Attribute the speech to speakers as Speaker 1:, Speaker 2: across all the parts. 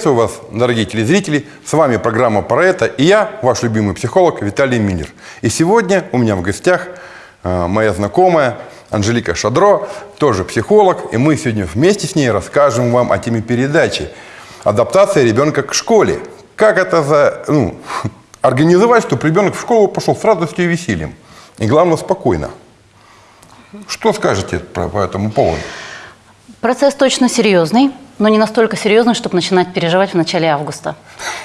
Speaker 1: Приветствую вас, дорогие телезрители! С вами программа «Про это» и я, ваш любимый психолог Виталий Миллер. И сегодня у меня в гостях э, моя знакомая Анжелика Шадро, тоже психолог, и мы сегодня вместе с ней расскажем вам о теме передачи «Адаптация ребенка к школе». Как это за, ну, организовать, чтобы ребенок в школу пошел с радостью и весельем. И главное, спокойно. Что скажете по этому поводу?
Speaker 2: Процесс точно серьезный, но не настолько серьезный, чтобы начинать переживать в начале августа.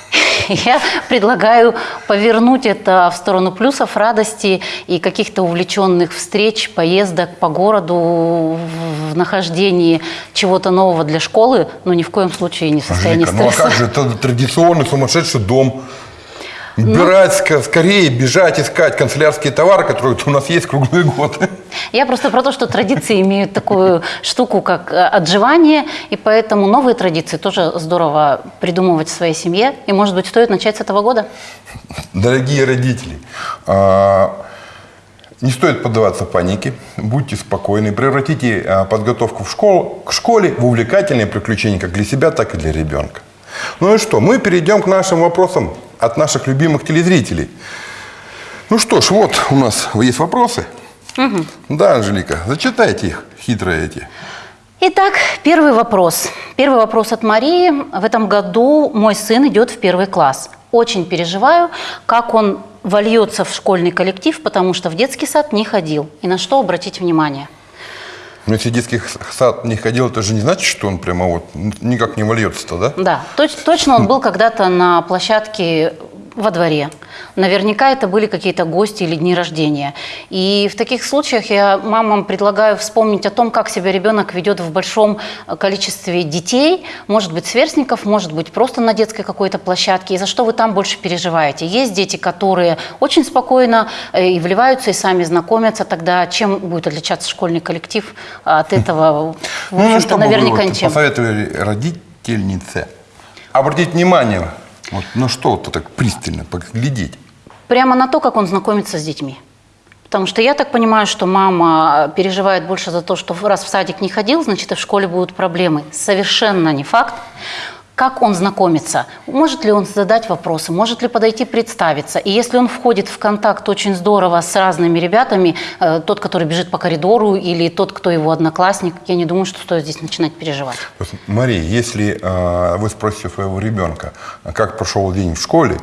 Speaker 2: Я предлагаю повернуть это в сторону плюсов, радости и каких-то увлеченных встреч, поездок по городу, в нахождении чего-то нового для школы, но ни в коем случае не в состоянии
Speaker 1: Анжелика,
Speaker 2: стресса.
Speaker 1: ну а как же, это традиционный сумасшедший дом. Бежать, ска- скорее бежать, искать канцелярские товары, которые у нас есть круглый год.
Speaker 2: Я просто про то, что традиции имеют такую штуку, как э, отживание, и поэтому новые традиции тоже здорово придумывать в своей семье. И, может быть, стоит начать с этого года?
Speaker 1: Дорогие родители, а, не стоит поддаваться панике, будьте спокойны, превратите а, подготовку в школу, к школе в увлекательное приключение как для себя, так и для ребенка. Ну и что, мы перейдем к нашим вопросам от наших любимых телезрителей. Ну что ж, вот у нас есть вопросы. Да, Анжелика, зачитайте их, хитрые эти.
Speaker 2: Итак, первый вопрос. Первый вопрос от Марии. В этом году мой сын идет в первый класс. Очень переживаю, как он вольется в школьный коллектив, потому что в детский сад не ходил. И на что обратить внимание?
Speaker 1: Но если детский сад не ходил, это же не значит, что он прямо вот никак не вольется-то, да?
Speaker 2: Да, точ- точно он был когда-то на площадке во дворе. Наверняка это были какие-то гости или дни рождения. И в таких случаях я мамам предлагаю вспомнить о том, как себя ребенок ведет в большом э, количестве детей, может быть, сверстников, может быть, просто на детской какой-то площадке, и за что вы там больше переживаете. Есть дети, которые очень спокойно э, и вливаются, и сами знакомятся, тогда чем будет отличаться школьный коллектив от этого?
Speaker 1: Ну, ну что
Speaker 2: наверняка ничем.
Speaker 1: посоветовали родительнице обратить внимание, вот, на что вот так пристально поглядеть?
Speaker 2: Прямо на то, как он знакомится с детьми. Потому что я так понимаю, что мама переживает больше за то, что раз в садик не ходил, значит и в школе будут проблемы. Совершенно не факт. Как он знакомится? Может ли он задать вопросы? Может ли подойти представиться? И если он входит в контакт очень здорово с разными ребятами, э, тот, который бежит по коридору, или тот, кто его одноклассник, я не думаю, что стоит здесь начинать переживать.
Speaker 1: Мария, если э, вы спросите своего ребенка, как прошел день в школе,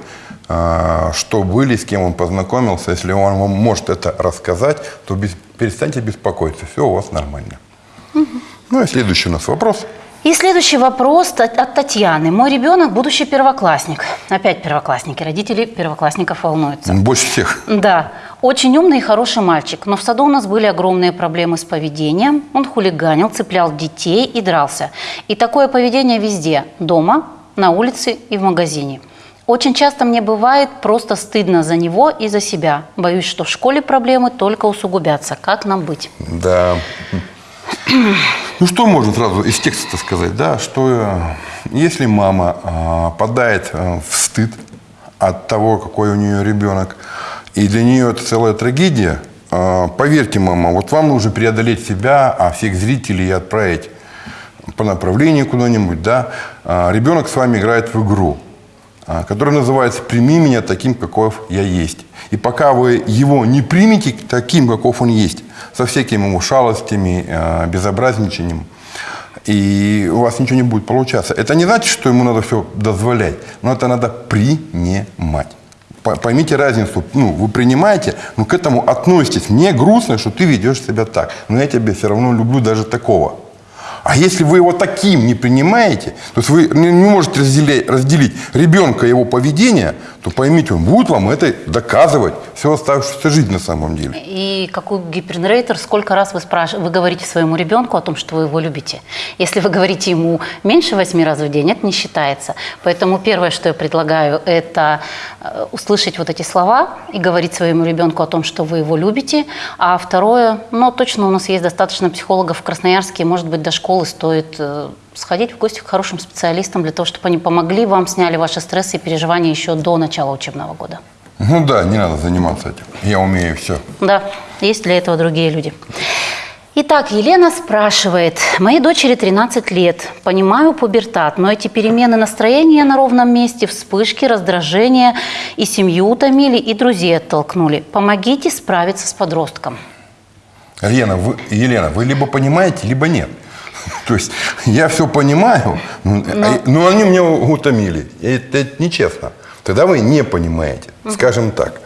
Speaker 1: э, что были, с кем он познакомился, если он вам может это рассказать, то без- перестаньте беспокоиться, все у вас нормально. Ну и следующий у нас вопрос.
Speaker 2: И следующий вопрос от Татьяны. Мой ребенок будущий первоклассник. Опять первоклассники. Родители первоклассников волнуются.
Speaker 1: Больше всех.
Speaker 2: Да, очень умный и хороший мальчик, но в саду у нас были огромные проблемы с поведением. Он хулиганил, цеплял детей и дрался. И такое поведение везде – дома, на улице и в магазине. Очень часто мне бывает просто стыдно за него и за себя. Боюсь, что в школе проблемы только усугубятся. Как нам быть?
Speaker 1: Да. Ну что можно сразу из текста сказать, да, что э, если мама э, падает э, в стыд от того, какой у нее ребенок, и для нее это целая трагедия, поверьте, мама, вот вам нужно преодолеть себя, а всех зрителей отправить по направлению куда-нибудь, да, ребенок с вами играет в игру, а, которая называется «Прими меня таким, каков я есть». И пока вы его не примете таким, каков он есть, со всякими его шалостями, а, безобразничанием, и у вас ничего не будет получаться. Это не значит, что ему надо все дозволять, но это надо принимать. По- Поймите разницу. Ну, вы принимаете, но к этому относитесь. Мне грустно, что ты ведешь себя так. Но я тебя все равно люблю даже такого. А если вы его таким не принимаете, то есть вы не, можете разделять, разделить ребенка его поведение, то поймите, он будет вам это доказывать всю оставшуюся жизнь на самом деле.
Speaker 2: И какой гипернрейтер, сколько раз вы, спраш... вы говорите своему ребенку о том, что вы его любите. Если вы говорите ему меньше восьми раз в день, это не считается. Поэтому первое, что я предлагаю, это э, услышать вот эти слова и говорить своему ребенку о том, что вы его любите. А второе, ну точно у нас есть достаточно психологов в Красноярске, может быть, до школы стоит э, сходить в гости к хорошим специалистам для того, чтобы они помогли вам, сняли ваши стрессы и переживания еще до начала учебного года.
Speaker 1: Ну да, не надо заниматься этим. Я умею все.
Speaker 2: Да, есть для этого другие люди. Итак, Елена спрашивает. Моей дочери 13 лет. Понимаю пубертат, но эти перемены настроения на ровном месте, вспышки, раздражения и семью утомили, и друзей оттолкнули. Помогите справиться с подростком.
Speaker 1: Елена, вы, Елена, вы либо понимаете, либо нет. То есть я все понимаю, ну, а- но они меня утомили. Это, это нечестно. Тогда вы не понимаете, скажем так.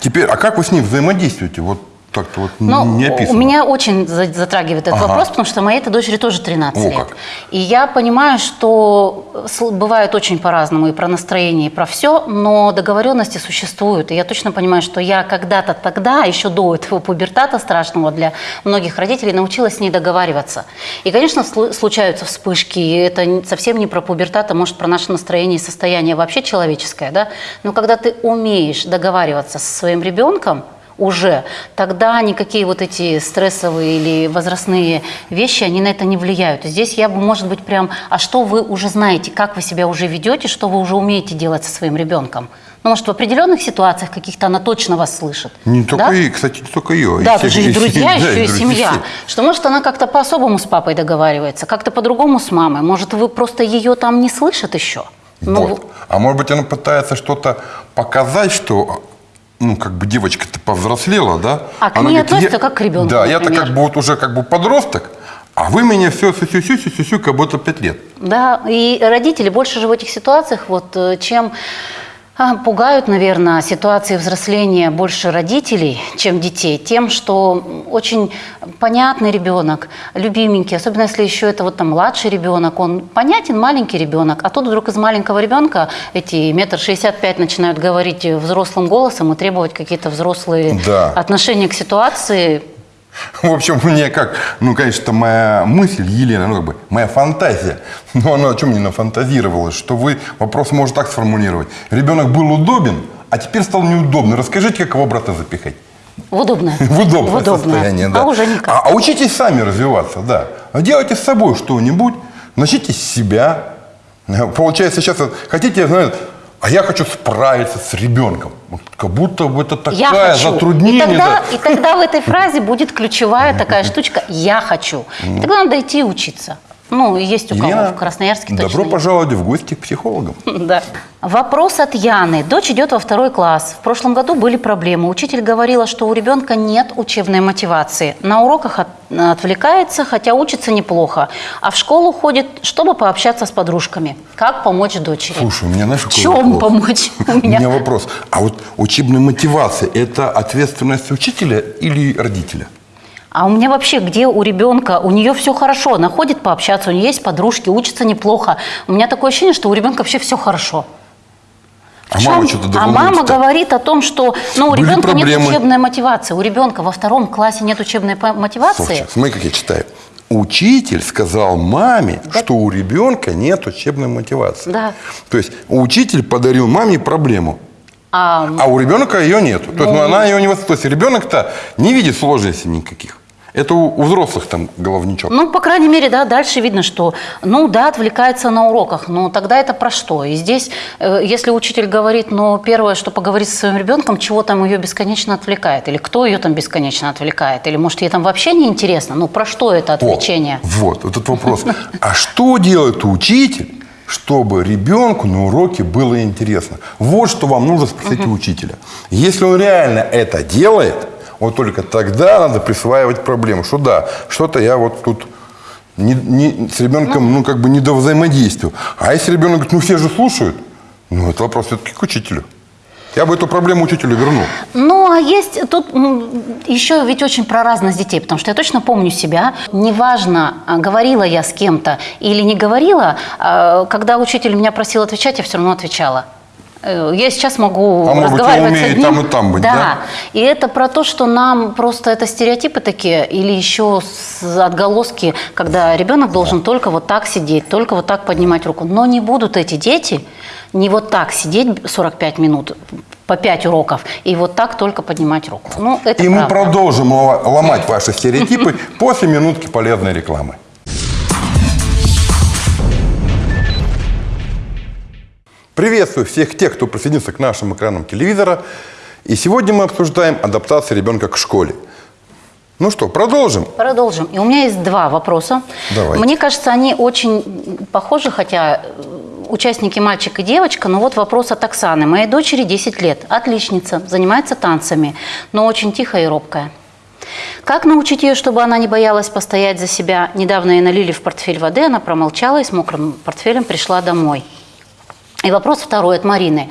Speaker 1: Теперь, а как вы с ним взаимодействуете? Вот так-то вот
Speaker 2: Ну,
Speaker 1: не описано.
Speaker 2: у меня очень за- затрагивает этот
Speaker 1: Ага.
Speaker 2: вопрос, потому что моей этой дочери тоже 13
Speaker 1: О,
Speaker 2: лет.
Speaker 1: как.
Speaker 2: И я понимаю, что бывает очень по-разному и про настроение, и про все, но договоренности существуют. И я точно понимаю, что я когда-то тогда, еще до этого пубертата страшного для многих родителей, научилась с ней договариваться. И, конечно, слу- случаются вспышки, и это совсем не про пубертат, а может про наше настроение и состояние вообще человеческое, да? Но когда ты умеешь договариваться со своим ребенком, уже, тогда никакие вот эти стрессовые или возрастные вещи, они на это не влияют. Здесь я бы, может быть, прям, а что вы уже знаете, как вы себя уже ведете, что вы уже умеете делать со своим ребенком? Ну, может, в определенных ситуациях каких-то она точно вас слышит.
Speaker 1: Не только
Speaker 2: да?
Speaker 1: и, кстати, не только ее.
Speaker 2: Да, тут же и друзья, еще и
Speaker 1: друзья,
Speaker 2: семья.
Speaker 1: все.
Speaker 2: Что, может, она как-то по-особому с папой договаривается, как-то по-другому с мамой. Может, вы просто ее там не слышат еще? Ну,
Speaker 1: Вот. А может быть, она пытается что-то показать, что ну, как бы девочка-то повзрослела, да?
Speaker 2: А к
Speaker 1: Она
Speaker 2: ней
Speaker 1: говорит,
Speaker 2: относится как к ребенку,
Speaker 1: Да, я-то как бы вот уже как бы подросток, а вы меня все сю-сю-сю-сю-сю, как будто пять лет.
Speaker 2: Да, и родители больше же в этих ситуациях, вот э, чем пугают, наверное, ситуации взросления больше родителей, чем детей, тем, что очень понятный ребенок, любименький, особенно если еще это вот там младший ребенок, он понятен, маленький ребенок, а тут вдруг из маленького ребенка эти метр шестьдесят пять начинают говорить взрослым голосом и требовать какие-то взрослые
Speaker 1: Да.
Speaker 2: отношения к ситуации.
Speaker 1: В общем, мне как, ну, конечно, это моя мысль, Елена, ну, как бы, моя фантазия. Но она о чем мне нафантазировала, что вы вопрос может так сформулировать. Ребенок был удобен, а теперь стал неудобно. Расскажите, как его обратно запихать.
Speaker 2: В удобное.
Speaker 1: В удобное,
Speaker 2: В удобное.
Speaker 1: состояние, да.
Speaker 2: А уже никак.
Speaker 1: А, а учитесь сами развиваться, да. А Делайте с собой что-нибудь, начните с себя. Получается, сейчас хотите, знаете, а я хочу справиться с ребенком. Вот как будто бы это такая
Speaker 2: я хочу.
Speaker 1: затруднение.
Speaker 2: И тогда,
Speaker 1: да.
Speaker 2: и тогда в этой фразе будет ключевая такая штучка «я хочу». И тогда надо идти учиться. Ну, есть у кого
Speaker 1: Елена,
Speaker 2: в Красноярске точно
Speaker 1: добро
Speaker 2: есть.
Speaker 1: пожаловать в гости к психологам.
Speaker 2: Да. Вопрос от Яны. Дочь идет во второй класс. В прошлом году были проблемы. Учитель говорила, что у ребенка нет учебной мотивации. На уроках от- отвлекается, хотя учится неплохо. А в школу ходит, чтобы пообщаться с подружками. Как помочь дочери?
Speaker 1: Слушай, у меня знаешь,
Speaker 2: в чем
Speaker 1: вопрос?
Speaker 2: помочь? У
Speaker 1: меня вопрос. А вот учебная мотивация – это ответственность учителя или родителя?
Speaker 2: А у меня вообще, где у ребенка, у нее все хорошо, она ходит пообщаться, у нее есть подружки, учится неплохо. У меня такое ощущение, что у ребенка вообще все хорошо. В
Speaker 1: А
Speaker 2: чем-
Speaker 1: мама что-то
Speaker 2: а мама говорит о том, что ну, у
Speaker 1: Были
Speaker 2: ребенка нет
Speaker 1: проблемы.
Speaker 2: учебной мотивации. У ребенка во втором классе нет учебной мотивации.
Speaker 1: Слушай, смотри, как я читаю. Учитель сказал маме, что у ребенка нет учебной мотивации.
Speaker 2: Да.
Speaker 1: То есть учитель подарил маме проблему,
Speaker 2: А,
Speaker 1: а у ребенка ее нет. То есть ну, она ее не То есть ребенок-то не видит сложностей никаких. Это у, у взрослых там головничок.
Speaker 2: ну, по крайней мере, да, дальше видно, что, ну, да, отвлекается на уроках, но тогда это про что? И здесь, э, если учитель говорит, ну, первое, что поговорить со своим ребенком, чего там ее бесконечно отвлекает, или кто ее там бесконечно отвлекает, или, может, ей там вообще не интересно, ну, про что это
Speaker 1: О,
Speaker 2: отвлечение?
Speaker 1: вот, этот вопрос. А что делает учитель, чтобы ребенку на уроке было интересно? Вот что вам нужно спросить у учителя. Если он реально это делает, вот только тогда надо присваивать проблему. Что да, что-то я вот тут не- не- с ребенком, ну, как бы не до взаимодействия. А если ребенок говорит, ну, все же слушают, ну, это вопрос все-таки к учителю. Я бы эту проблему учителю вернул.
Speaker 2: Ну, а есть тут м, еще ведь очень про разность детей, потому что я точно помню себя. Неважно, а, говорила я с кем-то или не говорила, а, когда учитель меня просил отвечать, я все равно отвечала. Э, Я сейчас могу
Speaker 1: А может быть,
Speaker 2: разговаривать с одним.
Speaker 1: там и там быть, да?
Speaker 2: И это про то, что нам просто это стереотипы такие, или еще отголоски, когда ребенок должен только вот так сидеть, только вот так поднимать руку. Но не будут эти дети не вот так сидеть 45 минут по 5 уроков и вот так только поднимать руку. Ну, это
Speaker 1: И мы
Speaker 2: правда.
Speaker 1: продолжим ло- ломать ваши стереотипы после минутки полезной рекламы. Приветствую всех тех, кто присоединился к нашим экранам телевизора. И сегодня мы обсуждаем адаптацию ребенка к школе. Ну что, продолжим?
Speaker 2: Продолжим. И у меня есть два вопроса.
Speaker 1: Давайте.
Speaker 2: Мне кажется, они очень похожи, хотя э, участники мальчик и девочка, но вот вопрос от Оксаны. Моей дочери 10 лет, отличница, занимается танцами, но очень тихая и робкая. Как научить ее, чтобы она не боялась постоять за себя? Недавно ей налили в портфель воды, она промолчала и с мокрым портфелем пришла домой. И вопрос второй от Марины.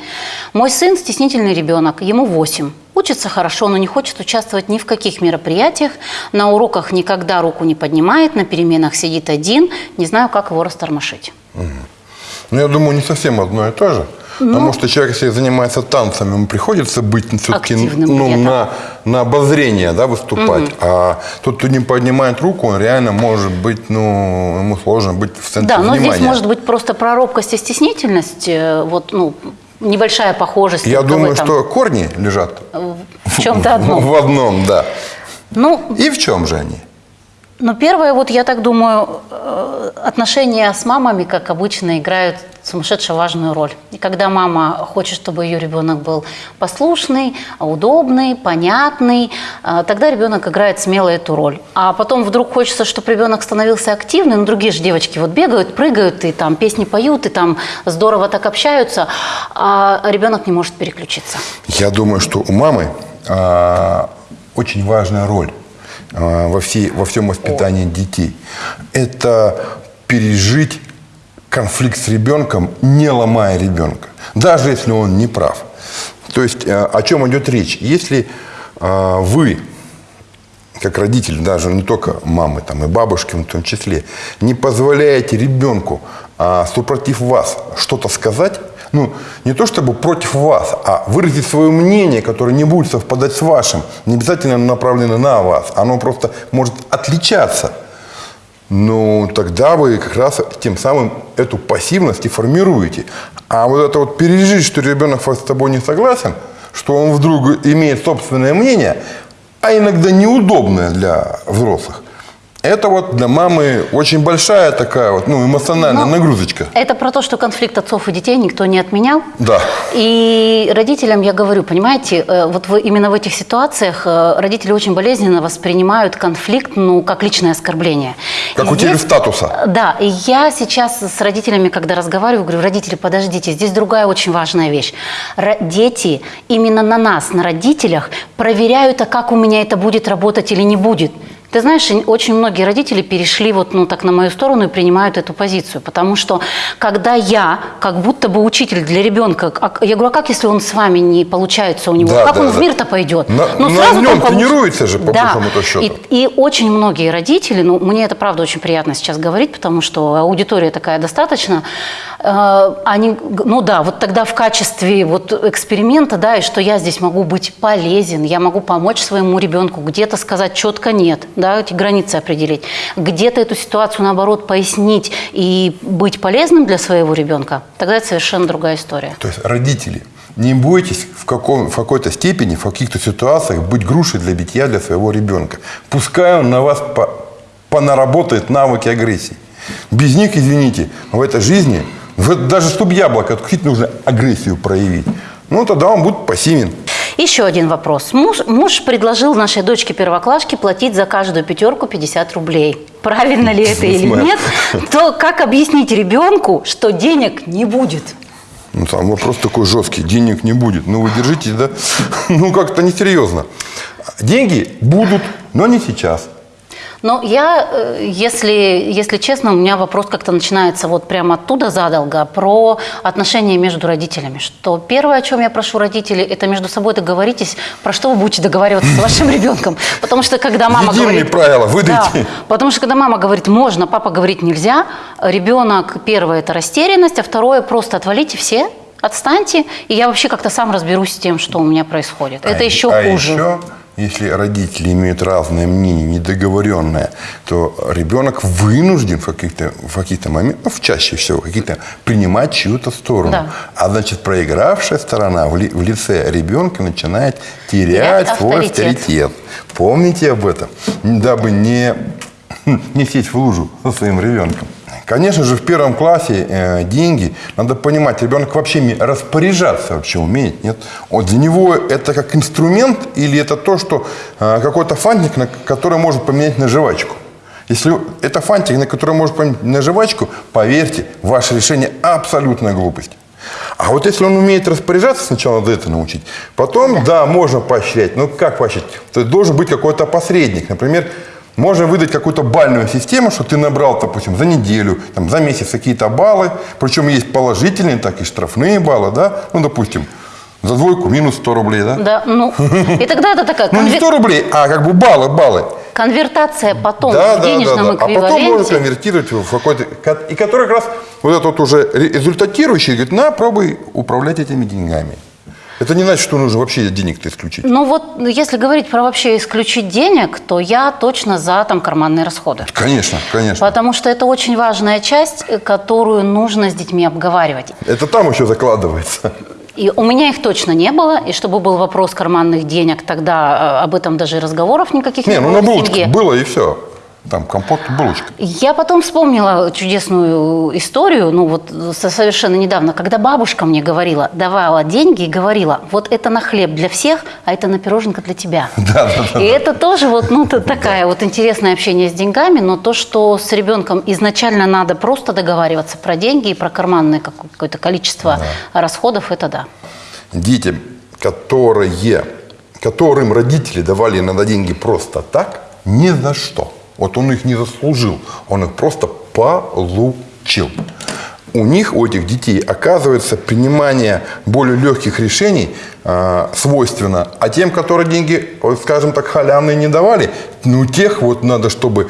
Speaker 2: Мой сын стеснительный ребенок, ему 8. Учится хорошо, но не хочет участвовать ни в каких мероприятиях. На уроках никогда руку не поднимает, на переменах сидит один. Не знаю, как его растормошить.
Speaker 1: Ну, я думаю, не совсем одно и то же. Потому что человек, если занимается танцами, ему приходится быть все-таки ну, на, на обозрение да, выступать. А тот, кто не поднимает руку, он реально может быть, ну, ему сложно быть в центре
Speaker 2: Да, но
Speaker 1: внимания.
Speaker 2: здесь может быть просто про робкость и стеснительность, э, вот, ну, небольшая похожесть.
Speaker 1: Я думаю,
Speaker 2: этом.
Speaker 1: что корни лежат
Speaker 2: в чем-то одном.
Speaker 1: в одном, да.
Speaker 2: Ну,
Speaker 1: И в чем же они?
Speaker 2: Ну, первое, вот я так думаю, э, отношения с мамами, как обычно, играют сумасшедше важную роль. И когда мама хочет, чтобы ее ребенок был послушный, удобный, понятный, э, тогда ребенок играет смело эту роль. А потом вдруг хочется, чтобы ребенок становился активным, ну, другие же девочки вот бегают, прыгают, и там песни поют, и там здорово так общаются, а ребенок не может переключиться.
Speaker 1: Я думаю, что у мамы а, очень важная роль во, всей, во всем воспитании детей. Это пережить конфликт с ребенком, не ломая ребенка, даже если он не прав. То есть а, о чем идет речь? Если а, вы как родитель, даже не только мамы, там, и бабушки в том числе, не позволяете ребенку, а, супротив вас, что-то сказать, ну, не то чтобы против вас, а выразить свое мнение, которое не будет совпадать с вашим, не обязательно направлено на вас, оно просто может отличаться. Ну, тогда вы как раз тем самым эту пассивность и формируете. А вот это вот пережить, что ребенок с тобой не согласен, что он вдруг имеет собственное мнение, а иногда неудобное для взрослых, это вот для мамы очень большая такая вот, ну, эмоциональная
Speaker 2: Но
Speaker 1: нагрузочка.
Speaker 2: Это про то, что конфликт отцов и детей никто не отменял.
Speaker 1: Да.
Speaker 2: И родителям я говорю, понимаете, э, вот вы, именно в этих ситуациях э, родители очень болезненно воспринимают конфликт, ну, как личное оскорбление.
Speaker 1: Как
Speaker 2: И
Speaker 1: утерю
Speaker 2: здесь-
Speaker 1: статуса.
Speaker 2: Да, и я сейчас с родителями, когда разговариваю, говорю, родители, подождите, здесь другая очень важная вещь. Дети именно на нас, на родителях, проверяют, а как у меня это будет работать или не будет. Ты знаешь, очень многие родители перешли вот, ну, так на мою сторону и принимают эту позицию, потому что когда я, как будто бы учитель для ребенка, а- я говорю, а как если он с вами не получается у него,
Speaker 1: Да,
Speaker 2: как
Speaker 1: да,
Speaker 2: он в
Speaker 1: да.
Speaker 2: мир-то пойдет?
Speaker 1: На- на
Speaker 2: сразу
Speaker 1: нем
Speaker 2: там получ-
Speaker 1: тренируется же, по
Speaker 2: да.
Speaker 1: большому-то счету.
Speaker 2: И, и очень многие родители, ну, мне это правда очень приятно сейчас говорить, потому что аудитория такая достаточно, э, они, ну да, вот тогда в качестве вот эксперимента, да, и что я здесь могу быть полезен, я могу помочь своему ребенку, где-то сказать четко нет, да, эти границы определить, где-то эту ситуацию, наоборот, пояснить и быть полезным для своего ребенка, тогда это совершенно другая история.
Speaker 1: То есть родители, не бойтесь в, каком, в какой-то степени, в каких-то ситуациях быть грушей для битья для своего ребенка. Пускай он на вас по, понаработает навыки агрессии. Без них, извините, в этой жизни, в даже чтобы яблоко откусить, нужно агрессию проявить. Ну, тогда он будет пассивен.
Speaker 2: Еще один вопрос. Муж, муж предложил нашей дочке первоклашке платить за каждую пятерку 50 рублей. Правильно ли это или нет? То как объяснить ребенку, что денег не будет?
Speaker 1: Ну, там вопрос такой жесткий, денег не будет. Ну, вы держитесь, да? Ну, как-то несерьезно. Деньги будут, но не сейчас.
Speaker 2: Но я, э, если, если честно, у меня вопрос как-то начинается вот прямо оттуда задолго, про отношения между родителями. Что первое, о чем я прошу родителей, это между собой договоритесь, про что вы будете договариваться с вашим ребенком. Потому что когда мама
Speaker 1: Единые
Speaker 2: говорит...
Speaker 1: правила выдайте.
Speaker 2: Да, потому что когда мама говорит «можно», папа говорит «нельзя», ребенок, первое, это растерянность, а второе, просто отвалите все, отстаньте, и я вообще как-то сам разберусь с тем, что у меня происходит. Это
Speaker 1: А-
Speaker 2: еще
Speaker 1: а
Speaker 2: хуже.
Speaker 1: еще, если родители имеют разное мнение, недоговоренное, то ребенок вынужден в каких-то в каких-то моментах, ну, чаще всего, каких-то принимать чью-то сторону.
Speaker 2: Да.
Speaker 1: А значит, проигравшая сторона в, ли- в лице ребенка начинает
Speaker 2: Терять
Speaker 1: терять свой
Speaker 2: авторитет.
Speaker 1: авторитет. Помните об этом, дабы не, не сесть в лужу со своим ребенком. Конечно же, в первом классе э, деньги, надо понимать, ребенок вообще распоряжаться вообще умеет, нет? Вот для него это как инструмент или это то, что э, какой-то фантик, на который может поменять на жвачку? Если это фантик, на который может поменять на жвачку, поверьте, ваше решение абсолютная глупость. А вот если он умеет распоряжаться, сначала надо это научить. Потом, да, можно поощрять. Но как поощрять? То есть должен быть какой-то посредник. Например, можно выдать какую-то бальную систему, что ты набрал, допустим, за неделю, там, за месяц какие-то баллы. Причем есть положительные, так и штрафные баллы, да? Ну, допустим, за двойку минус 100 рублей, да?
Speaker 2: Да, ну, и тогда это такая
Speaker 1: Ну, не
Speaker 2: конвер-
Speaker 1: 100 рублей, а как бы баллы, баллы.
Speaker 2: конвертация потом
Speaker 1: Да,
Speaker 2: в
Speaker 1: да,
Speaker 2: денежном
Speaker 1: да, да. А потом можно
Speaker 2: эквиваленте.
Speaker 1: конвертировать в какой-то... ко- И который как раз вот этот уже ре- результатирующий, говорит, на, пробуй управлять этими деньгами. Это не значит, что нужно вообще денег-то исключить.
Speaker 2: Ну вот, если говорить про вообще исключить денег, то я точно за там карманные расходы.
Speaker 1: Конечно, конечно.
Speaker 2: Потому что это очень важная часть, которую нужно с детьми обговаривать.
Speaker 1: Это там еще закладывается.
Speaker 2: И у меня их точно не было, и чтобы был вопрос карманных денег, тогда э, об этом даже и разговоров никаких не,
Speaker 1: Не, ну
Speaker 2: было
Speaker 1: на
Speaker 2: в
Speaker 1: булочках
Speaker 2: семье.
Speaker 1: было и все. Там компот, булочка.
Speaker 2: Я потом вспомнила чудесную историю, ну вот со- совершенно недавно, когда бабушка мне говорила, давала деньги и говорила, вот это на хлеб для всех, а это на пироженка для тебя.
Speaker 1: Да, да, да.
Speaker 2: И это тоже вот, ну, такая вот интересное общение с деньгами, но то, что с ребенком изначально надо просто договариваться про деньги и про карманное как- какое-то количество расходов, это да.
Speaker 1: Детям, которые, которым родители давали иногда деньги просто так, ни за что. Вот он их не заслужил, он их просто получил. У них, у этих детей, оказывается, принимание более легких решений э, свойственно. А тем, которые деньги, скажем так, халявные не давали, ну, тех вот надо, чтобы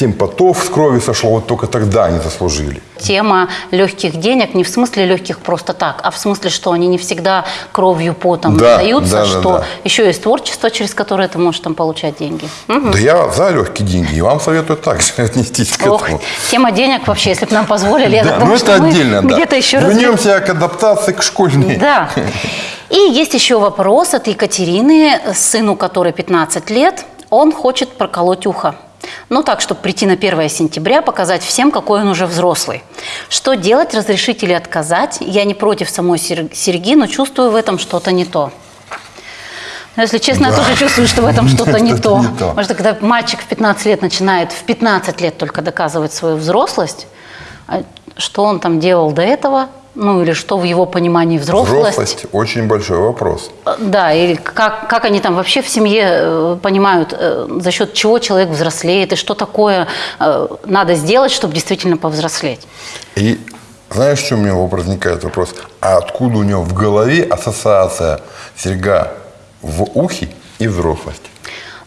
Speaker 1: тем потов с крови сошло, вот только тогда они заслужили.
Speaker 2: Тема легких денег не в смысле легких просто так, а в смысле, что они не всегда кровью, потом
Speaker 1: Да,
Speaker 2: даются,
Speaker 1: да, да,
Speaker 2: что
Speaker 1: да.
Speaker 2: еще есть творчество, через которое ты можешь там получать деньги. Мгм.
Speaker 1: Да я за легкие деньги, и вам советую так же отнестись к
Speaker 2: Ох,
Speaker 1: этому.
Speaker 2: тема денег вообще, если бы нам позволили, я
Speaker 1: Да,
Speaker 2: так
Speaker 1: ну
Speaker 2: думаю,
Speaker 1: это отдельно, да.
Speaker 2: где-то еще разве-
Speaker 1: Вернемся к адаптации к школьной.
Speaker 2: Да. И есть еще вопрос от Екатерины, сыну которой 15 лет. Он хочет проколоть ухо. Ну так, чтобы прийти на 1 сентября, показать всем, какой он уже взрослый. Что делать, разрешить или отказать? Я не против самой сер- серьги, но чувствую в этом что-то не то. Но если честно, я тоже чувствую, что в этом что-то не то. Потому что когда мальчик в 15 лет начинает в 15 лет только доказывать свою взрослость, а что он там делал до этого, ну или что в его понимании взрослость,
Speaker 1: Взрослость – очень большой вопрос.
Speaker 2: Э, Да, или как, как они там вообще в семье э, понимают, э, за счет чего человек взрослеет, и что такое надо сделать, чтобы действительно повзрослеть.
Speaker 1: И знаешь, что у меня возникает вопрос? А откуда у него в голове ассоциация серьга в ухе и взрослость?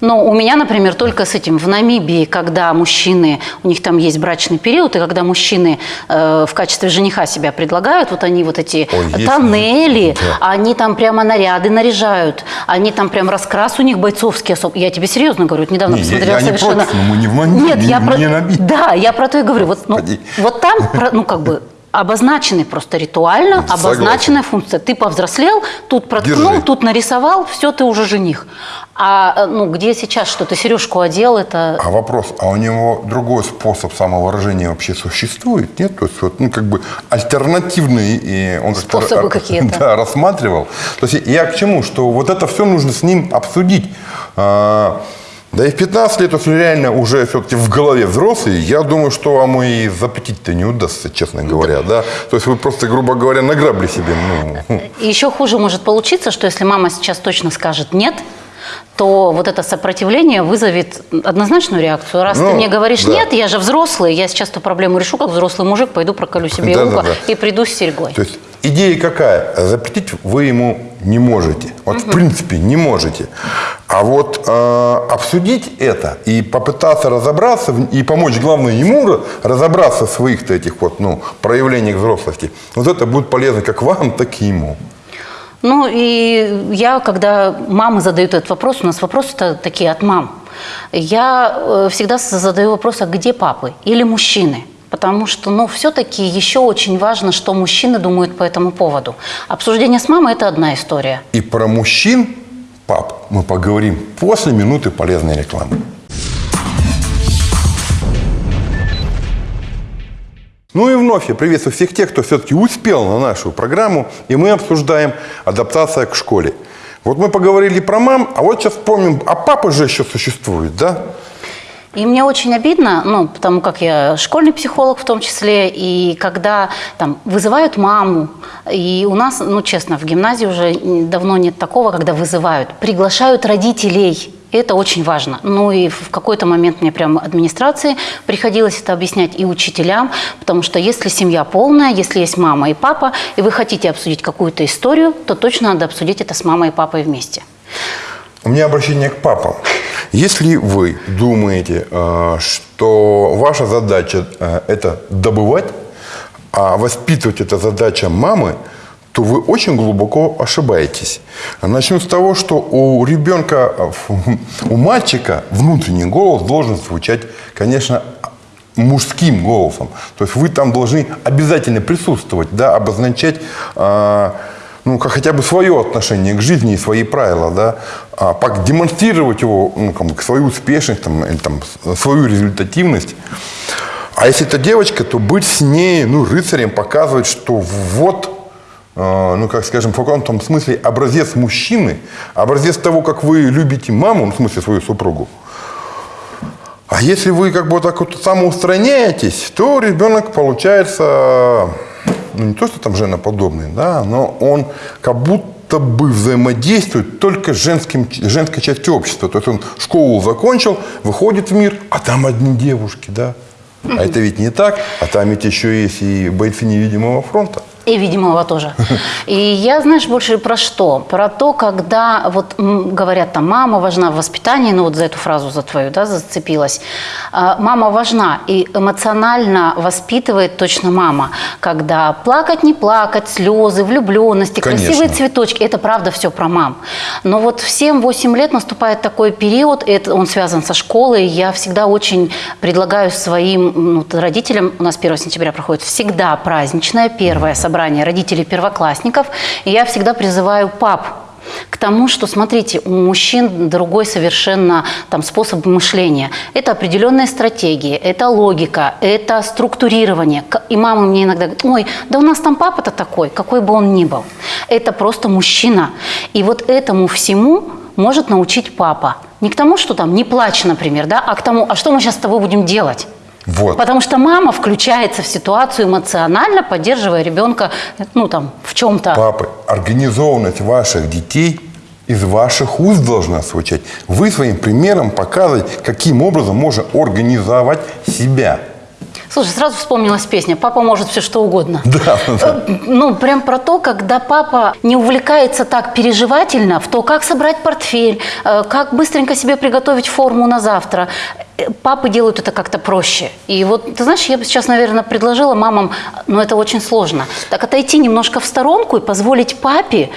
Speaker 2: Но у меня, например, только с этим в Намибии, когда мужчины, у них там есть брачный период, и когда мужчины э, в качестве жениха себя предлагают, вот они вот эти
Speaker 1: Ой,
Speaker 2: тоннели,
Speaker 1: Да.
Speaker 2: они там прямо наряды наряжают, они там прям раскрас у них бойцовский особый. Я тебе серьезно говорю, вот недавно
Speaker 1: Не, я-
Speaker 2: посмотрела
Speaker 1: я не
Speaker 2: совершенно...
Speaker 1: против, но мы не в Намибии,
Speaker 2: Нет, я
Speaker 1: не-
Speaker 2: про...
Speaker 1: не Намибии.
Speaker 2: Да, я про то и говорю. Вот, ну, вот там, про- ну как бы обозначены просто ритуально,
Speaker 1: Согласен.
Speaker 2: обозначенная функция. Ты повзрослел, тут проткнул,
Speaker 1: Держи.
Speaker 2: тут нарисовал, все, ты уже жених. А э, ну где сейчас что ты сережку одел, это
Speaker 1: А вопрос, а у него другой способ самовыражения вообще существует? Нет? То есть, вот, ну, как бы альтернативный, и он
Speaker 2: Способы какие-то.
Speaker 1: Да, рассматривал. То есть я к чему? Что вот это все нужно с ним обсудить. Да и в 15 лет, если реально уже все-таки в голове взрослый, я думаю, что вам и запретить-то не удастся, честно говоря. Да? То есть вы просто, грубо говоря, награбли себе. Ну,
Speaker 2: еще хуже может получиться, что если мама сейчас точно скажет нет, то вот это сопротивление вызовет однозначную реакцию. Раз
Speaker 1: Ну,
Speaker 2: ты мне говоришь
Speaker 1: да.
Speaker 2: нет, я же взрослый, я сейчас эту проблему решу как взрослый мужик, пойду проколю себе
Speaker 1: Да-да-да.
Speaker 2: ухо и приду с серьгой.
Speaker 1: То есть идея какая? Запретить вы ему не можете. Вот в принципе не можете. А вот э, обсудить это и попытаться разобраться и помочь, главное, ему ра- разобраться в своих-то этих вот, ну, проявлениях взрослости, вот это будет полезно как вам, так и ему.
Speaker 2: Ну и я, когда мамы задают этот вопрос, у нас вопросы-то такие от мам, я э, всегда задаю вопрос, а где папы или мужчины? Потому что, ну, все-таки еще очень важно, что мужчины думают по этому поводу. Обсуждение с мамой – это одна история.
Speaker 1: И про мужчин, пап, мы поговорим после минуты полезной рекламы. Ну и вновь я приветствую всех тех, кто все-таки успел на нашу программу, и мы обсуждаем адаптация к школе. Вот мы поговорили про мам, а вот сейчас вспомним, а папа же еще существует, да?
Speaker 2: И мне очень обидно, ну, потому как я школьный психолог в том числе, и когда там вызывают маму, и у нас, ну, честно, в гимназии уже давно нет такого, когда вызывают, приглашают родителей, это очень важно. Ну и в какой-то момент мне прямо администрации приходилось это объяснять и учителям, потому что если семья полная, если есть мама и папа, и вы хотите обсудить какую-то историю, то точно надо обсудить это с мамой и папой вместе.
Speaker 1: У меня обращение к папам. Если вы думаете, э, что ваша задача э, это добывать, а воспитывать это задача мамы, то вы очень глубоко ошибаетесь. Начну с того, что у ребенка, у мальчика внутренний голос должен звучать, конечно, мужским голосом. То есть вы там должны обязательно присутствовать, да, обозначать э, ну, как хотя бы свое отношение к жизни и свои правила, да, а демонстрировать его, ну, как, свою успешность, там, или, там, свою результативность. А если это девочка, то быть с ней, ну, рыцарем, показывать, что вот, ну, как скажем, в каком-то смысле образец мужчины, образец того, как вы любите маму, ну, в смысле свою супругу. А если вы как бы так вот самоустраняетесь, то ребенок получается ну не то, что там женоподобный, да, но он как будто бы взаимодействует только с женским, женской частью общества. То есть он школу закончил, выходит в мир, а там одни девушки, да. А это ведь не так, а там ведь еще есть и бойцы невидимого фронта.
Speaker 2: И видимого тоже. И я, знаешь, больше про что? Про то, когда вот говорят, там, мама важна в воспитании, ну вот за эту фразу, за твою, да, зацепилась. А, мама важна и эмоционально воспитывает точно мама. Когда плакать, не плакать, слезы, влюбленности, Конечно. красивые цветочки, это правда все про мам. Но вот в 7-8 лет наступает такой период, это он связан со школой, я всегда очень предлагаю своим ну, родителям, у нас 1 сентября проходит всегда праздничное первое событие, собрание родителей первоклассников, и я всегда призываю пап к тому, что, смотрите, у мужчин другой совершенно там, способ мышления. Это определенные стратегии, это логика, это структурирование. И мама мне иногда говорит, ой, да у нас там папа-то такой, какой бы он ни был. Это просто мужчина. И вот этому всему может научить папа. Не к тому, что там не плачь, например, да, а к тому, а что мы сейчас с тобой будем делать? Вот. Потому что мама включается в ситуацию эмоционально, поддерживая ребенка ну, там, в чем-то.
Speaker 1: Папы, организованность ваших детей из ваших уст должна звучать. Вы своим примером показываете, каким образом можно организовать себя.
Speaker 2: Слушай, сразу вспомнилась песня «Папа может все что угодно».
Speaker 1: Да, да.
Speaker 2: Э, ну, прям про то, когда папа не увлекается так переживательно в то, как собрать портфель, э, как быстренько себе приготовить форму на завтра папы делают это как-то проще. И вот, ты знаешь, я бы сейчас, наверное, предложила мамам, но это очень сложно, так отойти немножко в сторонку и позволить папе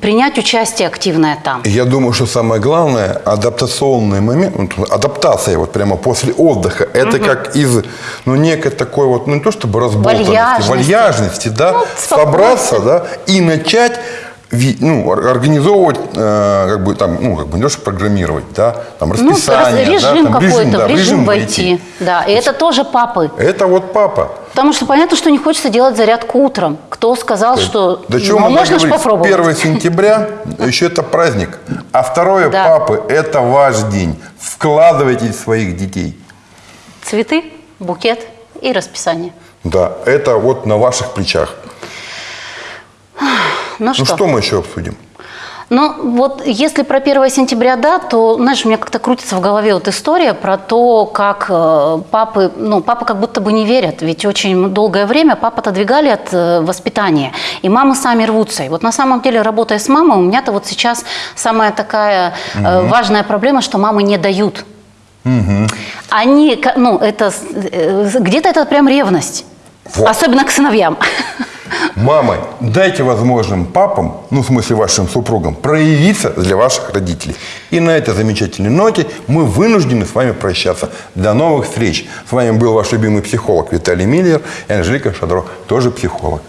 Speaker 2: принять участие активное там.
Speaker 1: Я думаю, что самое главное, адаптационный момент, адаптация вот прямо после отдыха, это угу. как из, ну, некой такой вот, ну, не то чтобы разболтанности, вальяжности, вальяжности да, ну, собраться, да, и начать ну, организовывать, э, как бы там, ну, как бы не то, что программировать, да, там ну, расписание,
Speaker 2: ну, режим
Speaker 1: да,
Speaker 2: какой-то, режим, да, в режим войти. войти. Да, и это тоже папы.
Speaker 1: Это вот папа.
Speaker 2: Потому что понятно, что не хочется делать зарядку утром. Кто сказал, что
Speaker 1: да ну, можно же попробовать? 1 сентября еще это праздник, а второе да. папы это ваш день. Вкладывайте в своих детей.
Speaker 2: Цветы, букет и расписание.
Speaker 1: Да, это вот на ваших плечах.
Speaker 2: Ну, ну
Speaker 1: что? что мы еще обсудим?
Speaker 2: Ну, вот если про 1 сентября, да, то, знаешь, у меня как-то крутится в голове вот история про то, как э, папы, ну, папы как будто бы не верят, ведь очень долгое время папа отодвигали от э, воспитания, и мамы сами рвутся. И вот на самом деле, работая с мамой, у меня-то вот сейчас самая такая угу. важная проблема, что мамы не дают. Угу. Они, ну, это, где-то это прям ревность. Вот. Особенно к сыновьям.
Speaker 1: Мамы, дайте возможным папам, ну в смысле вашим супругам, проявиться для ваших родителей. И на этой замечательной ноте мы вынуждены с вами прощаться. До новых встреч. С вами был ваш любимый психолог Виталий Миллер и Анжелика Шадро, тоже психолог.